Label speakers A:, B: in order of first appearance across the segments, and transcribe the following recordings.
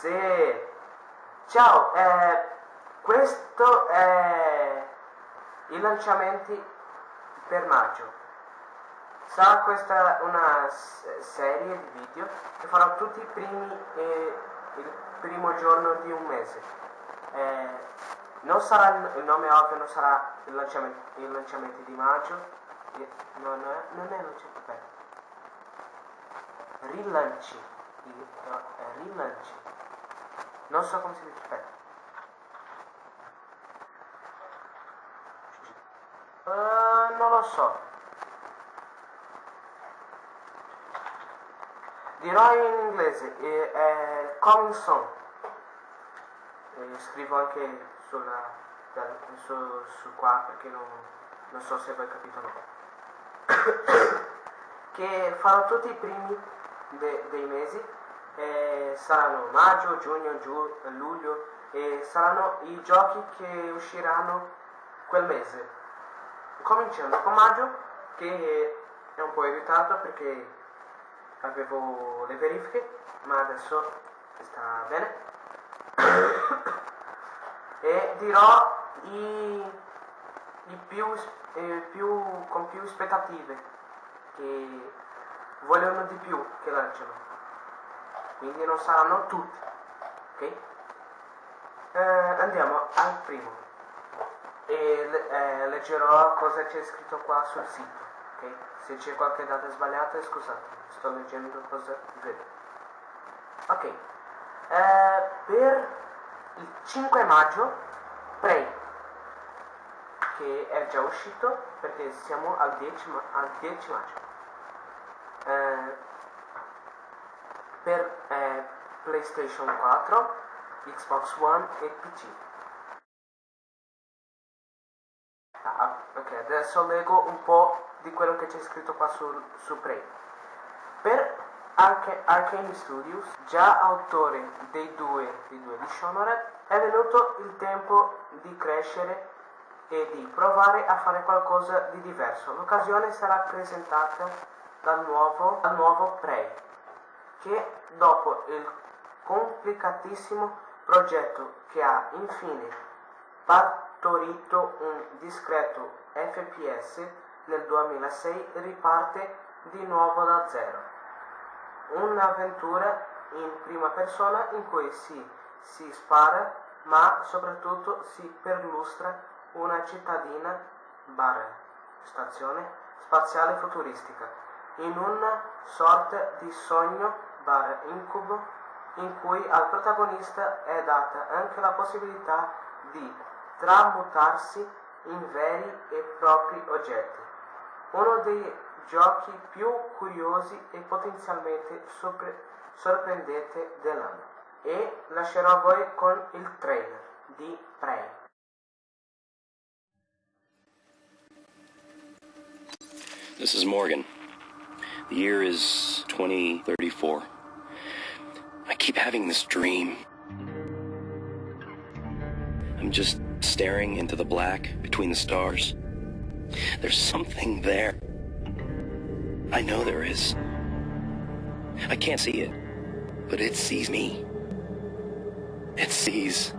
A: se... Ciao, eh, questo è i lanciamenti per maggio. Sarà questa una serie di video che farò tutti i primi e il primo giorno di un mese. Eh, non sarà il nome ovvio, non sarà il lanciamento, il lanciamento di maggio. Non è, non è lanciamento, aspetta. Rilanci. Rilanci. Non so come si dice, aspetta. Uh, non lo so. Dirò in inglese, è, è coming soon. E scrivo anche sulla, su, su qua perché non, non so se voi capito o no. che farò tutti i primi de, dei mesi, eh, saranno maggio, giugno, giu, luglio e saranno i giochi che usciranno quel mese. Cominciando con maggio che è un po' in ritardo perché avevo le verifiche, ma adesso sta bene. e dirò i, i più, eh, più, con più aspettative che vogliono di più che lanciano. Quindi non saranno tutti. Ok? Eh, andiamo al primo. E eh, leggerò cosa c'è scritto qua sul sito. Ok? Se c'è qualche data sbagliata, scusate sto leggendo cosa vedo. Ok, eh, per il 5 maggio, Prey, che è già uscito perché siamo al 10, al 10 maggio. Eh, per PlayStation 4, Xbox One e PC. Ah, ok, adesso leggo un po' di quello che c'è scritto qua su, su Prey. Per Arcane Studios, già autore dei due, dei due Dishonored, è venuto il tempo di crescere e di provare a fare qualcosa di diverso. L'occasione sarà presentata dal nuovo, dal nuovo Prey, che dopo il complicatissimo progetto che ha infine partorito un discreto FPS nel 2006 riparte di nuovo da zero. Un'avventura in prima persona in cui si, si spara ma soprattutto si perlustra una cittadina bar stazione spaziale futuristica in una sorta di sogno bar incubo in cui al protagonista è data anche la possibilità di tramutarsi in veri e propri oggetti. Uno dei giochi più curiosi e potenzialmente sorpre- sorprendenti dell'anno. E lascerò a voi con il trailer di Prey.
B: This is Morgan. The year is 2034. Keep having this dream. I'm just staring into the black between the stars. There's something there. I know there is. I can't see it, but it sees me. It sees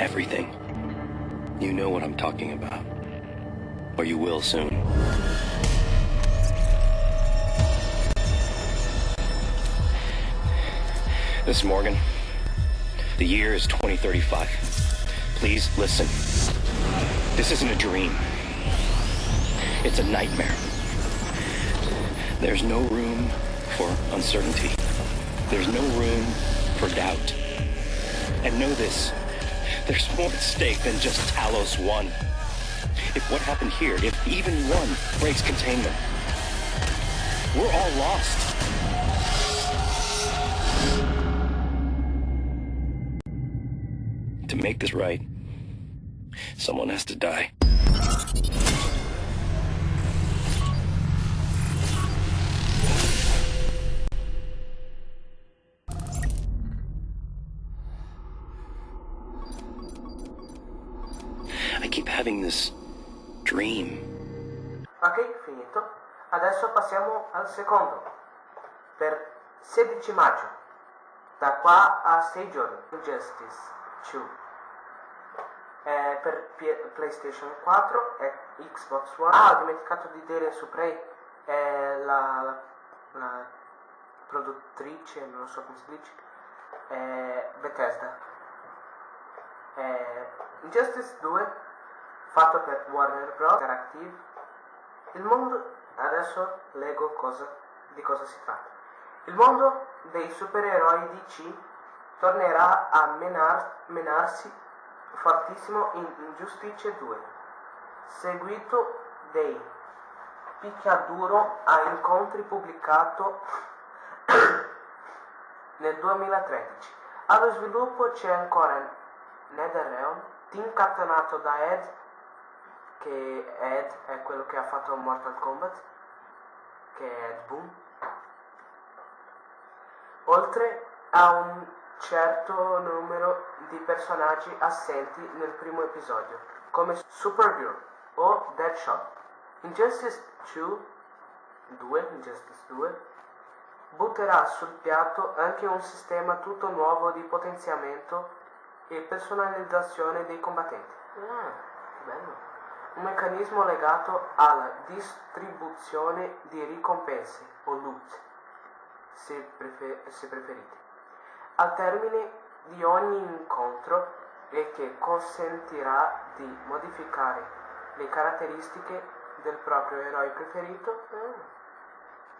B: everything. You know what I'm talking about. Or you will soon. This Morgan. The year is 2035. Please listen. This isn't a dream. It's a nightmare. There's no room for uncertainty. There's no room for doubt. And know this, there's more at stake than just Talos 1. If what happened here, if even one breaks containment, we're all lost. Make this right, someone has to die. I keep having this dream.
A: Ok, finito. Adesso passiamo al secondo. Per 16 maggio. da qua a 6 giorni. Injustice 2 eh, per P- PlayStation 4 e Xbox One. Ah, ho dimenticato di dire su Prey, è la, la, produttrice, non so come si dice, è Bethesda. È Injustice 2, fatto per Warner Bros. Interactive. Il mondo, adesso leggo cosa, di cosa si tratta. Il mondo dei supereroi DC tornerà a menar, menarsi fortissimo in Injustice 2, seguito dei picchiaduro a incontri pubblicato nel 2013. Allo sviluppo c'è ancora NetherRealm, team catenato da Ed, che Ed è quello che ha fatto Mortal Kombat, che è Ed Boon, oltre a un certo numero di personaggi assenti nel primo episodio, come Supergirl o Deadshot. Injustice 2, 2, Injustice 2 butterà sul piatto anche un sistema tutto nuovo di potenziamento e personalizzazione dei combattenti. Ah, bello! Un meccanismo legato alla distribuzione di ricompense o loot, se, prefer- se preferite al termine di ogni incontro e che consentirà di modificare le caratteristiche del proprio eroe preferito.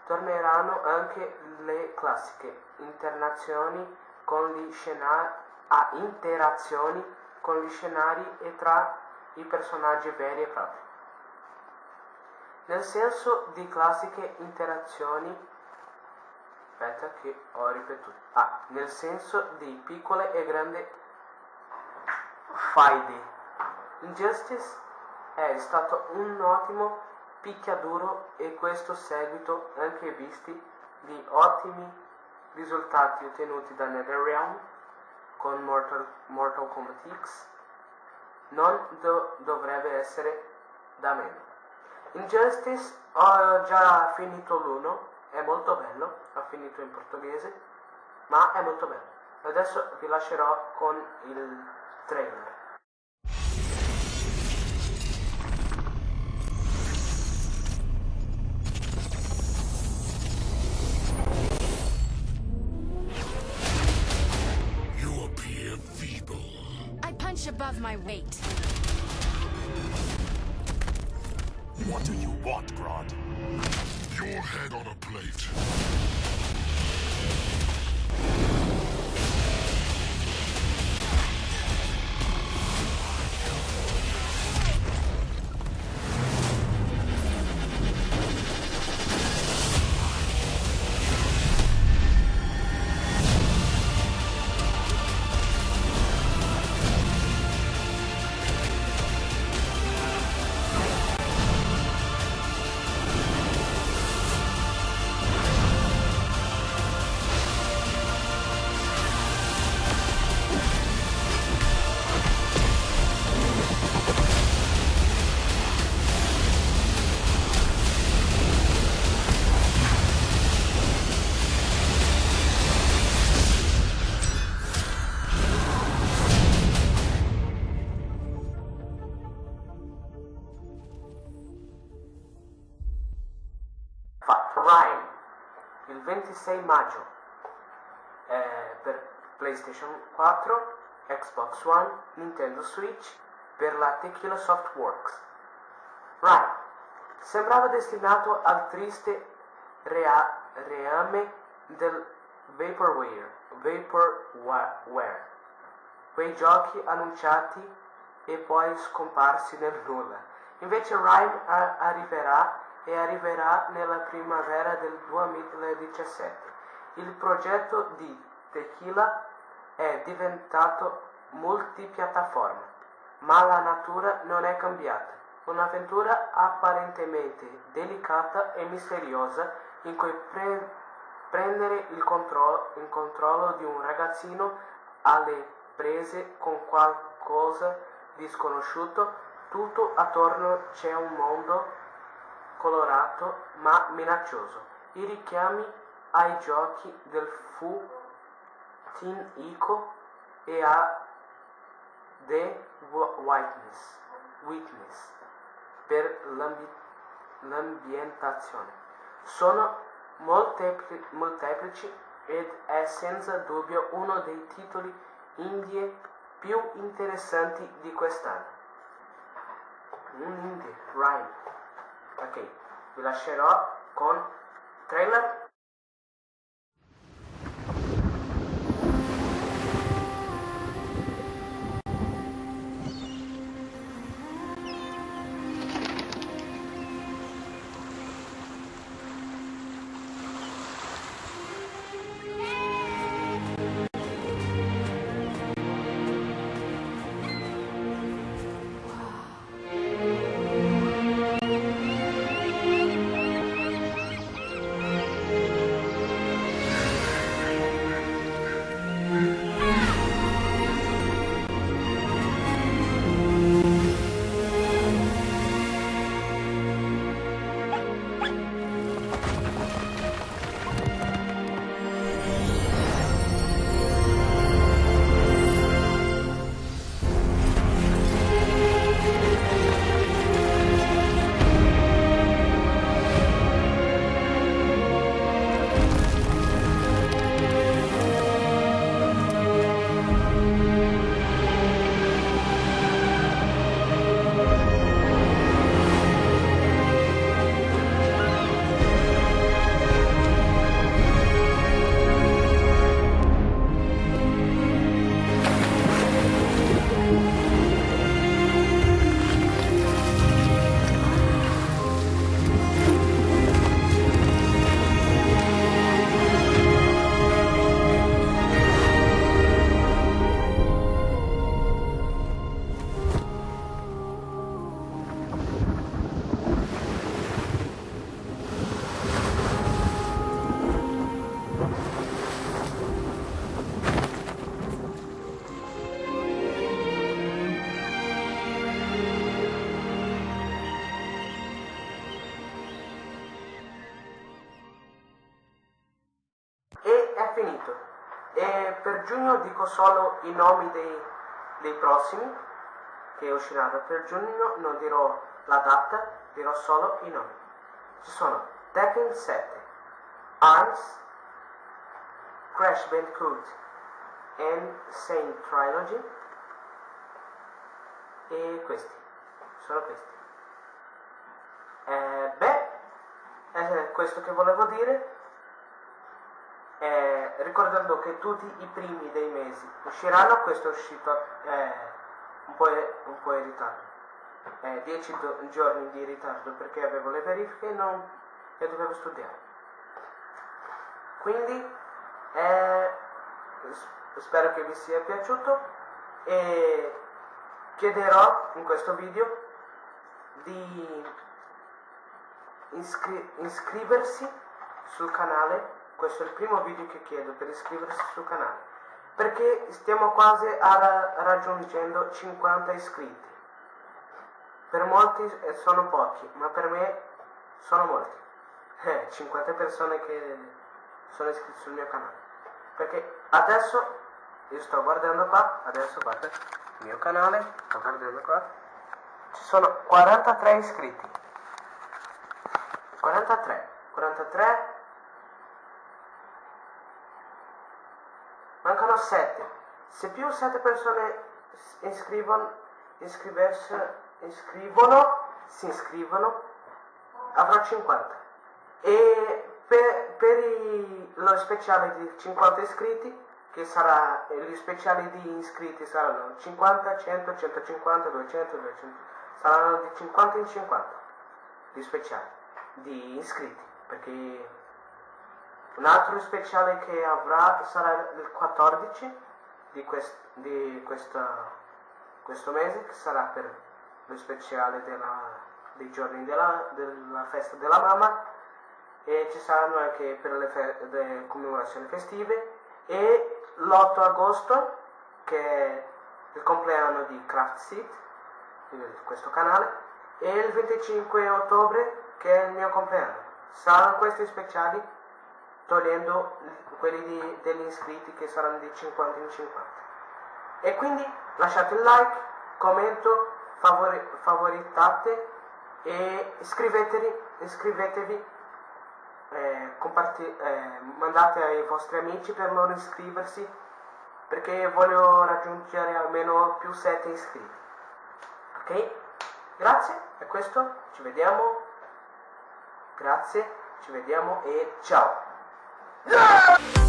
A: Torneranno anche le classiche internazioni con gli scenari, ah, interazioni con gli scenari e tra i personaggi veri e propri. Nel senso di classiche interazioni aspetta che ho ripetuto. Ah, nel senso di piccole e grandi faide Injustice è stato un ottimo picchiaduro e questo seguito anche visti gli ottimi risultati ottenuti da NetherRealm con Mortal, Mortal Kombat X. Non do, dovrebbe essere da meno. Injustice ho già finito l'uno è molto bello, ha finito in portoghese, ma è molto bello. Adesso vi lascerò con il trailer.
C: You appear feeble.
D: I punch above my weight.
C: What do you want, Grodd? Your head on a plate.
A: Rhyme il 26 maggio eh, per PlayStation 4, Xbox One, Nintendo Switch per la Tequila Softworks. Rhyme sembrava destinato al triste rea- reame del Vaporware, Vaporware, quei giochi annunciati e poi scomparsi nel nulla. Invece Rhyme arriverà e arriverà nella primavera del 2017. Il progetto di Tequila è diventato multipiattaforma, ma la natura non è cambiata. Un'avventura apparentemente delicata e misteriosa in cui pre- prendere il, contro- il controllo di un ragazzino alle prese con qualcosa di sconosciuto, tutto attorno c'è un mondo colorato ma minaccioso. I richiami ai giochi del fu Team Ico e a The Witness, Witness per l'ambi- l'ambientazione. Sono moltepli- molteplici ed è senza dubbio uno dei titoli indie più interessanti di quest'anno. Un indie, rhyme. Ok, vi lascerò con trailer giugno dico solo i nomi dei, dei prossimi che usciranno. Per giugno non dirò la data, dirò solo i nomi. Ci sono Tekken 7, ARMS, Crash Bandicoot and Sane Trilogy e questi, sono questi. Eh, beh, è questo che volevo dire. Eh, ricordando che tutti i primi dei mesi usciranno, questo è uscito eh, un, po', un po' in ritardo, eh, 10 do- giorni di ritardo perché avevo le verifiche e, non, e dovevo studiare. Quindi eh, spero che vi sia piaciuto e chiederò in questo video di iscri- iscriversi sul canale questo è il primo video che chiedo per iscriversi sul canale perché stiamo quasi ra- raggiungendo 50 iscritti. Per molti eh, sono pochi ma per me sono molti. Eh, 50 persone che sono iscritte sul mio canale. Perché adesso io sto guardando qua adesso guarda il mio canale sto guardando qua ci sono 43 iscritti. 43 43 mancano 7 se più 7 persone iscrivono iscrivono si iscrivono avrò 50 e per, per i- lo speciale di 50 iscritti che sarà gli speciali di iscritti saranno 50 100 150 200 200 saranno di 50 in 50 di speciali di iscritti perché un altro speciale che avrà sarà il 14 di, quest- di questa- questo mese, che sarà per lo speciale della- dei giorni della, della festa della mamma e ci saranno anche per le, fe- le commemorazioni festive e l'8 agosto che è il compleanno di Craft di questo canale, e il 25 ottobre che è il mio compleanno. Saranno questi speciali togliendo quelli di- degli iscritti che saranno di 50 in 50. E quindi lasciate il like, commento, favori- favoritate e iscrivetevi, iscrivetevi eh, eh, mandate ai vostri amici per loro iscriversi perché voglio raggiungere almeno più 7 iscritti. Ok? Grazie, è questo, ci vediamo. Grazie, ci vediamo e ciao.
B: Ciao!